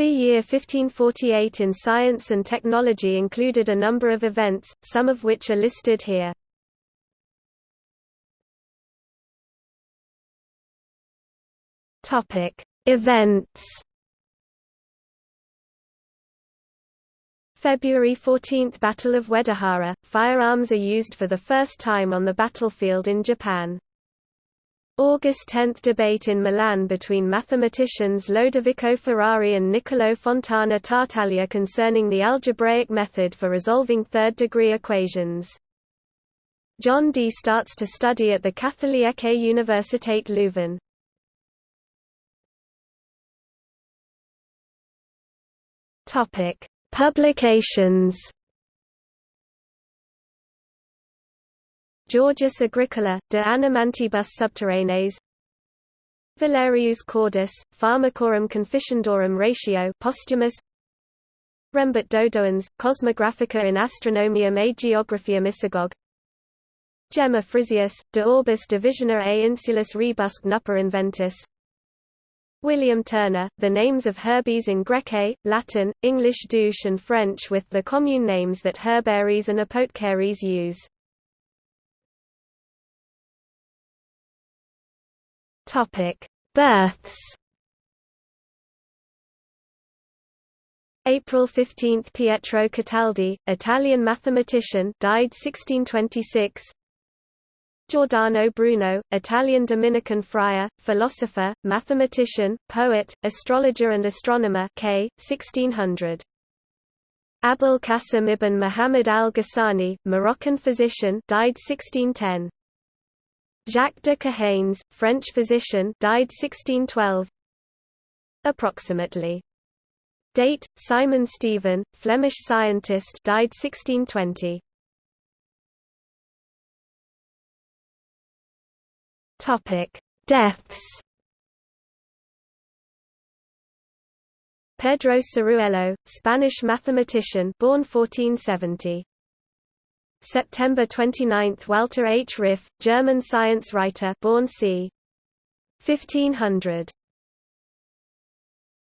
The year 1548 in science and technology included a number of events, some of which are listed here. Events. February 14 – Battle of Uedahara – Firearms are used for the first time on the battlefield in Japan. August 10 – Debate in Milan between mathematicians Lodovico Ferrari and Niccolò Fontana Tartaglia concerning the algebraic method for resolving third-degree equations. John Dee starts to study at the Katholieke Universiteit Leuven. Publications Georgius Agricola, De Animantibus Subterraneis Valerius Cordus, Pharmacorum Conficiendorum Ratio posthumous. Rembert Dodoens, Cosmographica in Astronomiam et Geographiam Isagoge Gemma Frisius, De Orbis Divisione a Insulis Rebusque Nuper Inventis. William Turner, the names of Herbies in Grece, Latin, English douche and French with the commune names that herbaries and apothecaries use. Topic: Births. April 15 – Pietro Cataldi, Italian mathematician died 1626 Giordano Bruno, Italian Dominican friar, philosopher, mathematician, poet, astrologer and astronomer k. 1600. Abul Qasim ibn Muhammad al-Ghassani, Moroccan physician died 1610. Jacques de Cahaignes, French physician, died 1612. Approximately. Date: Simon Stevin, Flemish scientist, died 1620. Topic: Deaths. Pedro Ciruelo, Spanish mathematician, born 1470. September 29 – Walther H. Ryff, German science writer born c. 1500.